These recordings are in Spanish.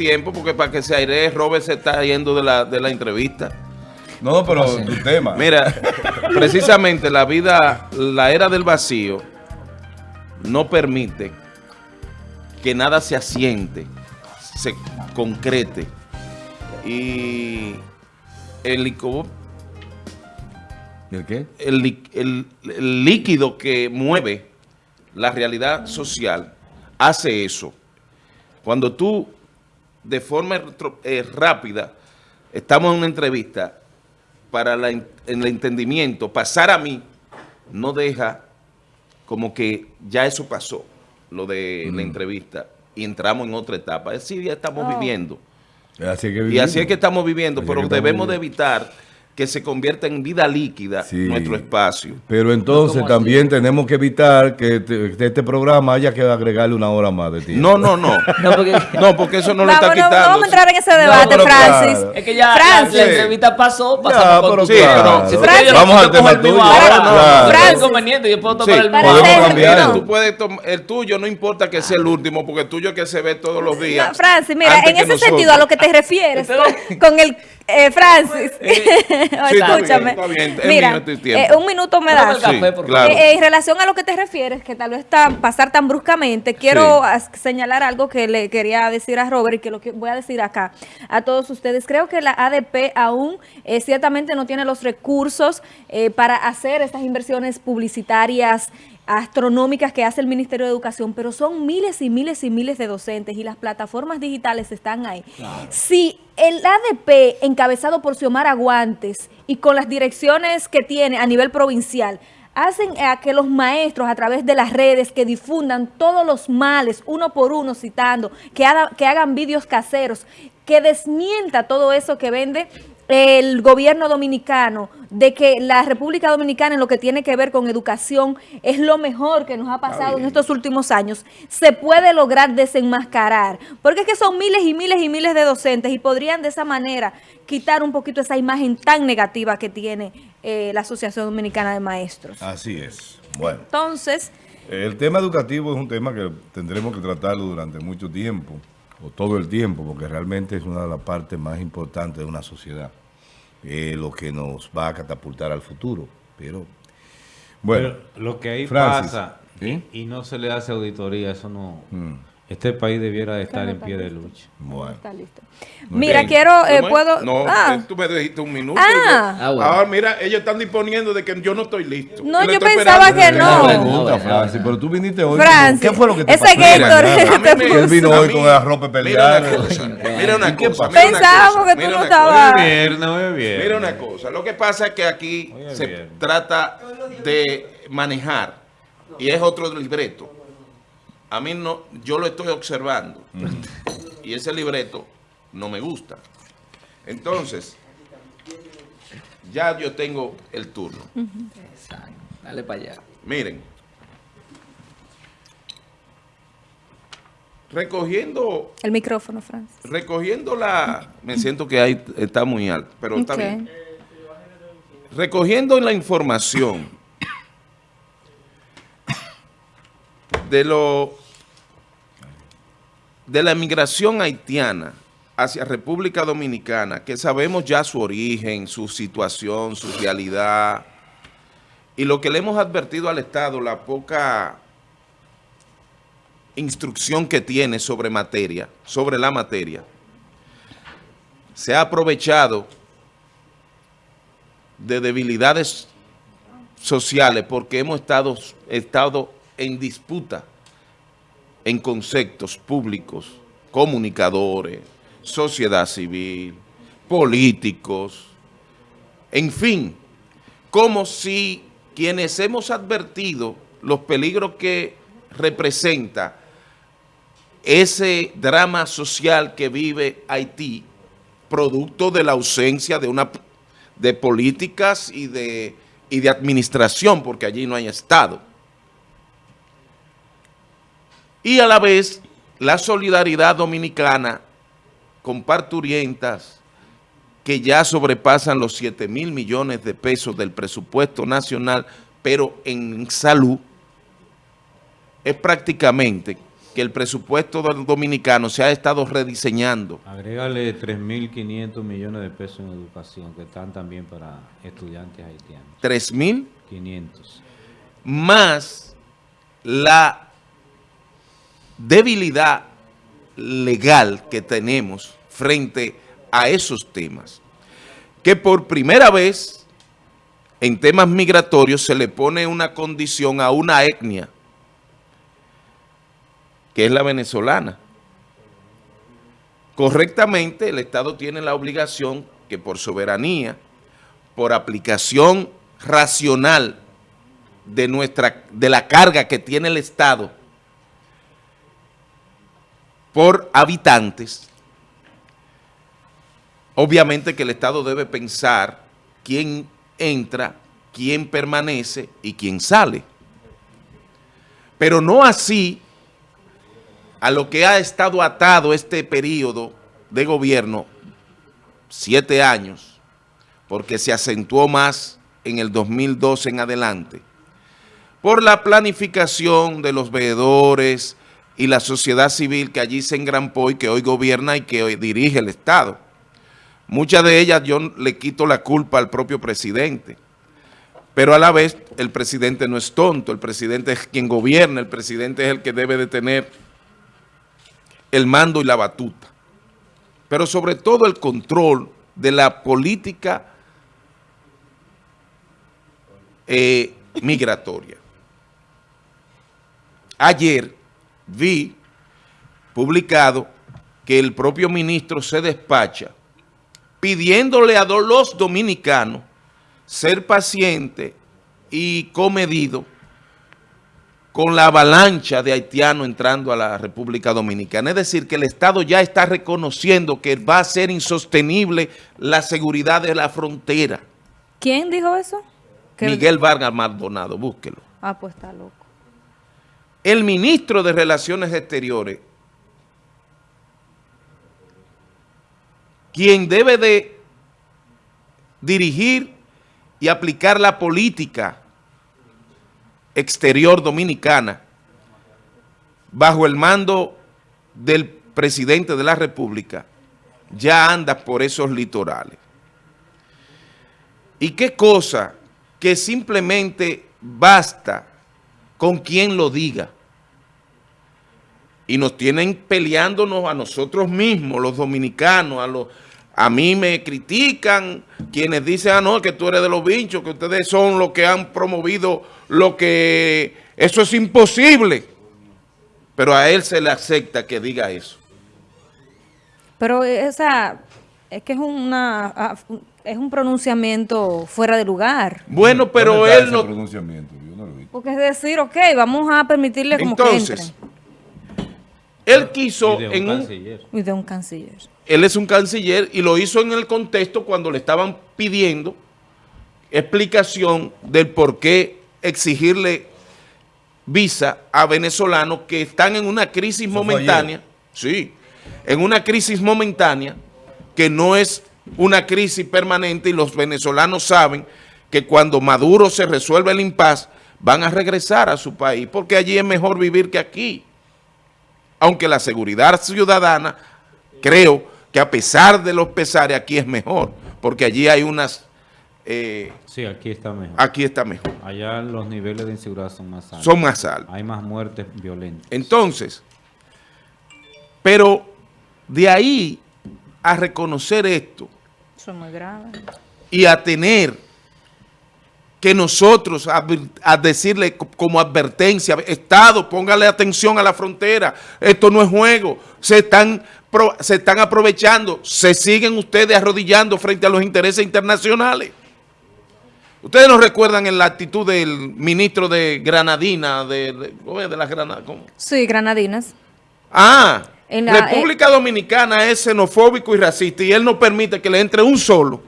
tiempo porque para que se aire, Robert se está yendo de la, de la entrevista. No, pero tu tema. Mira, precisamente la vida, la era del vacío no permite que nada se asiente, se concrete. Y el, lico- ¿El qué? el el- el líquido que mueve la realidad social hace eso. Cuando tú, de forma eh, rápida, estamos en una entrevista, para la en- el entendimiento, pasar a mí, no deja como que ya eso pasó, lo de la entrevista, y entramos en otra etapa. Así ya estamos Oh. viviendo. Así es que Y así es que estamos viviendo, Así es pero debemos de evitar que se convierta en vida líquida Sí. nuestro espacio. Pero entonces también tenemos que evitar que te- este programa haya que agregarle una hora más de tiempo. No, no, no. No, porque No, porque eso no lo está no, no quitando. vamos a entrar en ese debate, Francis. claro. es que ya la, Francis. la entrevista pasó, Ya, pasamos tu- Sí, claro. tú Francis. Vamos yo al tema tuyo. Francis. inconveniente, yo puedo Sí, tomar el mío. podemos cambiar. Tú puedes el tuyo no importa que sea el último, porque el tuyo es que se ve todos los días. No, Francis, mira, en ese nosotros. sentido a lo que te refieres con, con el eh, Francis, Sí, está escúchame. bien, está bien, es Mira, eh, un minuto me das. Sí, claro. Eh, eh, en relación a lo que te refieres, que tal vez tan, pasar tan bruscamente, quiero Sí. señalar algo que le quería decir a Robert y que lo que voy a decir acá a todos ustedes. Creo que la ADP aún eh, ciertamente no tiene los recursos eh, para hacer estas inversiones publicitarias astronómicas que hace el Ministerio de Educación, pero son miles y miles y miles de docentes y las plataformas digitales están ahí. Si el ADP, encabezado por Xiomara Guantes y con las direcciones que tiene a nivel provincial, hacen a que los maestros a través de las redes que difundan todos los males, uno por uno citando, que, haga- que hagan vídeos caseros, que desmienta todo eso que vende el gobierno dominicano de que la República Dominicana en lo que tiene que ver con educación es lo mejor que nos ha pasado en estos últimos años, se puede lograr desenmascarar. Porque es que son miles y miles y miles de docentes y podrían de esa manera quitar un poquito esa imagen tan negativa que tiene eh, la Asociación Dominicana de Maestros. Así es. Bueno, Entonces, el tema educativo es un tema que tendremos que tratarlo durante mucho tiempo, o todo el tiempo, porque realmente es una de las partes más importantes de una sociedad. Eh, lo que nos va a catapultar al futuro. Pero, bueno, Pero lo que ahí Francis, pasa ¿sí? y no se le hace auditoría, eso no. Mm. Este país debiera de estar en pie de lucha. bueno. está listo. Mira, bien. quiero, eh, puedo... No, ah, eh, tú me dijiste un minuto. Ah. yo- Ah, bueno. Ahora, mira, ellos están disponiendo de que yo no estoy listo. No, yo pensaba que no. pregunta. Francis, pero tú viniste hoy. Francis, ¿Qué fue lo que te ese pasó? Gator Mira, que nada. te Él vino puso. hoy con la ropa Mira pelear. una cosa, mira una ¿Y qué cosa. mira Pensábamos cosa, que tú mira no una estabas-. Mira una cosa, lo que pasa es que aquí se trata de manejar y es otro libreto. A mí no, yo lo estoy observando y ese libreto no me gusta. Entonces, ya yo tengo el turno. Exacto. Dale para allá. Miren, recogiendo, El micrófono, Francis. recogiendo la, me siento que ahí está muy alto, pero está Ok. bien. Recogiendo la información de lo de la migración haitiana hacia República Dominicana, que sabemos ya su origen, su situación, su realidad, y lo que le hemos advertido al Estado, la poca instrucción que tiene sobre materia, sobre la materia, se ha aprovechado de debilidades sociales porque hemos estado, estado en disputa en conceptos públicos, comunicadores, sociedad civil, políticos, en fin, como si quienes hemos advertido los peligros que representa ese drama social que vive Haití, producto de la ausencia de una de políticas y de, y de administración, porque allí no hay Estado. Y a la vez, la solidaridad dominicana con parturientas que ya sobrepasan los 7 mil millones de pesos del presupuesto nacional, pero en salud es prácticamente que el presupuesto dominicano se ha estado rediseñando. Agrégale 3.500 millones de pesos en educación, que están también para estudiantes haitianos. 3.000 500. más la debilidad legal que tenemos frente a esos temas. Que por primera vez en temas migratorios se le pone una condición a una etnia, que es la venezolana. Correctamente, el Estado tiene la obligación que por soberanía, por aplicación racional de, nuestra, de la carga que tiene el Estado por habitantes, obviamente que el Estado debe pensar quién entra, quién permanece y quién sale. Pero no así a lo que ha estado atado este periodo de gobierno, siete años, porque se acentuó más en el 2012 en adelante, por la planificación de los veedores y la sociedad civil que allí se engrampó y que hoy gobierna y que hoy dirige el Estado. Muchas de ellas yo le quito la culpa al propio presidente, pero a la vez el presidente no es tonto, el presidente es quien gobierna, el presidente es el que debe de tener el mando y la batuta, pero sobre todo el control de la política eh, migratoria. Ayer vi publicado que el propio ministro se despacha pidiéndole a los dominicanos ser paciente y comedido con la avalancha de haitianos entrando a la República Dominicana. Es decir, que el Estado ya está reconociendo que va a ser insostenible la seguridad de la frontera. ¿Quién dijo eso? Miguel Vargas Maldonado, búsquelo. Ah, pues está loco. El ministro de Relaciones Exteriores, quien debe de dirigir y aplicar la política exterior dominicana bajo el mando del presidente de la República, ya anda por esos litorales. ¿Y qué cosa que simplemente basta con quien lo diga? Y nos tienen peleándonos a nosotros mismos, los dominicanos, a los... A mí me critican quienes dicen, ah, no, que tú eres de los bichos, que ustedes son los que han promovido lo que... Eso es imposible. Pero a él se le acepta que diga eso. Pero esa, es que es una, ah, es un pronunciamiento fuera de lugar. Bueno, pero ¿Dónde está él ese no... pronunciamiento? Yo no lo vi. Porque es decir, ok, vamos a permitirle como que Entonces, entre. él quiso Y de un en un... canciller. Y de un canciller. él es un canciller y lo hizo en el contexto cuando le estaban pidiendo explicación del por qué exigirle visa a venezolanos que están en una crisis Eso momentánea, sí, en una crisis momentánea que no es una crisis permanente y los venezolanos saben que cuando Maduro se resuelve el impas van a regresar a su país porque allí es mejor vivir que aquí aunque la seguridad ciudadana, creo que a pesar de los pesares, aquí es mejor, porque allí hay unas, eh, Sí, aquí está mejor. aquí está mejor, Allá los niveles de inseguridad son más altos. son más altos. Hay más muertes violentas. Entonces, pero de ahí a reconocer esto Eso es muy grave. y a tener que nosotros a decirle co- como advertencia, Estado, póngale atención a la frontera, esto no es juego, se están, se están aprovechando, se siguen ustedes arrodillando frente a los intereses internacionales. Ustedes no recuerdan en la actitud del ministro de Granadina, de, de, las Granadas, ¿cómo? Sí, granadinas. Ah, En la- República Dominicana es xenofóbico y racista y él no permite que le entre un solo.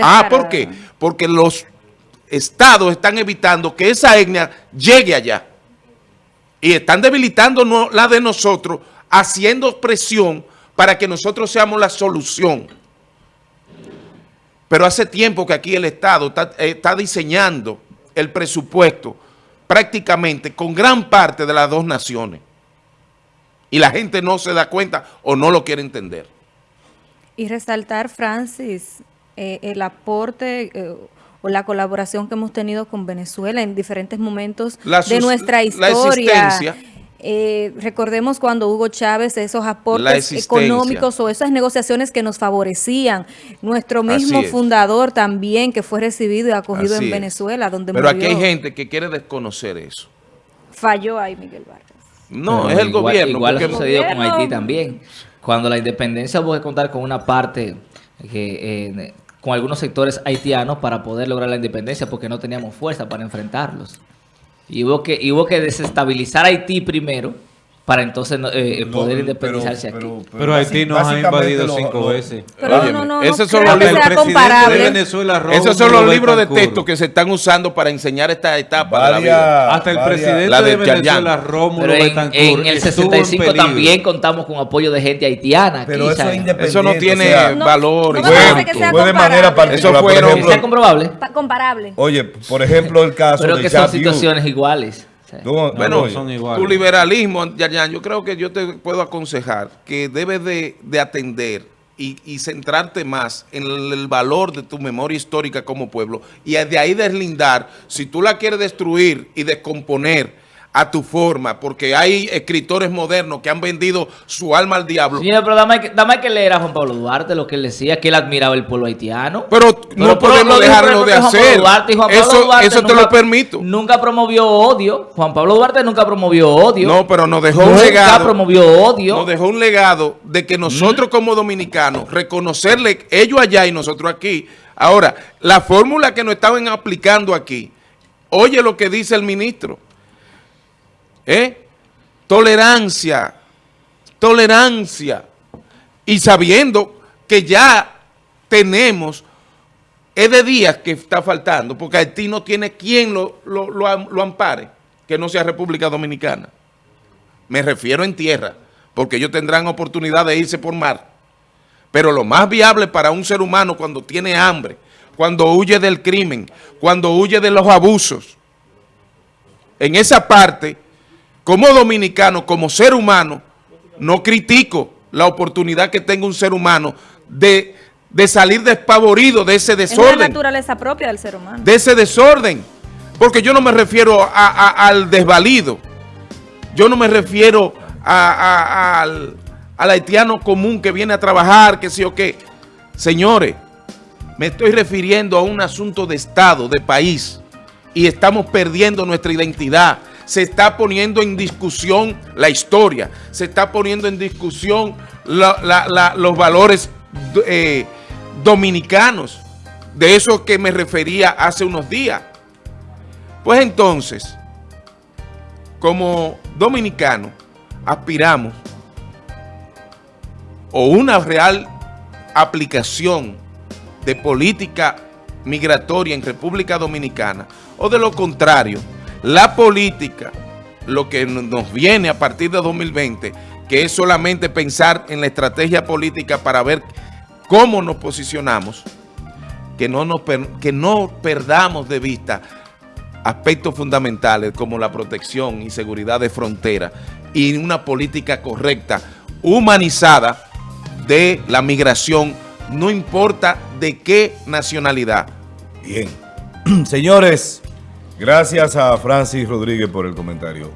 Ah, ¿por qué? Porque los estados están evitando que esa etnia llegue allá. Y están debilitando la de nosotros, haciendo presión para que nosotros seamos la solución. Pero hace tiempo que aquí el Estado está, eh, está diseñando el presupuesto prácticamente con gran parte de las dos naciones. Y la gente no se da cuenta o no lo quiere entender. Y resaltar, Francis, eh, el aporte eh, o la colaboración que hemos tenido con Venezuela en diferentes momentos La de nuestra la historia. existencia. Eh, recordemos cuando Hugo Chávez, esos La aportes económicos o esas negociaciones que nos favorecían. Nuestro mismo fundador también, que fue recibido y acogido Así en es. Venezuela, donde Pero aquí murió. hay gente que quiere desconocer eso. Falló ahí Miguel Vargas. No, Pero es el igual- gobierno. Igual ha sucedido con. Haití también. Cuando la independencia que contar con una parte que eh, con algunos sectores haitianos para poder lograr la independencia porque no teníamos fuerza para enfrentarlos. Y hubo que, que desestabilizar Haití primero para entonces no- eh, poder independizarse aquí. Pero Haití nos ha invadido lo- cinco lo- veces. Pero Óyeme, no, no, no, esos no son los que libros- de Venezuela, Esos son los libros de texto que se están usando para enseñar esta etapa de la vida. Hasta el varias- presidente La de, de. Venezuela, Rómulo Pero en, Betancourt, en el estuvo 65 en también contamos con apoyo de gente haitiana. aquí, Pero eso es. Eso no tiene o sea, No, valor. no sea fue de manera comparable. particular. Eso por fueron- ejemplo, ¿Sea comprobable? Pa- comparable. Oye, por ejemplo, el caso Pero de que son situaciones iguales. Bueno, oye, son iguales. tu liberalismo, Yayan, yo creo que yo te puedo aconsejar que debes de, de atender y, y centrarte más en el, el valor de tu memoria histórica como pueblo y de ahí deslindar, si tú la quieres destruir y descomponer a tu forma, porque hay escritores modernos que han vendido su alma al diablo, Señor, pero dame, dame que leer a Juan Pablo Duarte lo que él decía, que él admiraba el pueblo haitiano. pero no podemos dejarlo de hacer. Pablo Duarte, y Juan Pablo Eso, Duarte eso te nunca- lo permito. Nunca promovió odio. Juan Pablo Duarte nunca promovió odio. No, pero nos dejó un Nunca legado. promovió odio. Nos dejó un legado de que nosotros como dominicanos, reconocerle ellos allá y nosotros aquí. Ahora, la fórmula que nos estaban aplicando aquí, oye lo que dice el ministro. ¿Eh? Tolerancia, tolerancia. Y sabiendo que ya tenemos, es de días que está faltando, porque Haití no tiene quien lo, lo, lo lo ampare, que no sea República Dominicana. Me refiero en tierra, porque ellos tendrán oportunidad de irse por mar. Pero lo más viable para un ser humano cuando tiene hambre, cuando huye del crimen, cuando huye de los abusos, en esa parte, como dominicano, como ser humano, no critico la oportunidad que tenga un ser humano de, de salir despavorido de ese Es la desorden naturaleza propia del ser humano. de ese desorden. Porque yo no me refiero a- a- al desvalido. Yo no me refiero a- al, al haitiano común que viene a trabajar, que sí o qué. Señores, me estoy refiriendo a un asunto de Estado, de país. Y estamos perdiendo nuestra identidad. Se está poniendo en discusión la historia. Se está poniendo en discusión los valores eh, dominicanos. De eso que me refería hace unos días. Pues entonces, como dominicanos, aspiramos o una real aplicación de política migratoria en República Dominicana, o de lo contrario, la política, lo que nos viene a partir de 2020, que es solamente pensar en la estrategia política para ver cómo nos posicionamos, que no, nos que no perdamos de vista aspectos fundamentales como la protección y seguridad de frontera y una política correcta, humanizada de la migración, no importa de qué nacionalidad. Bien. Señores, gracias a Francis Rodríguez por el comentario.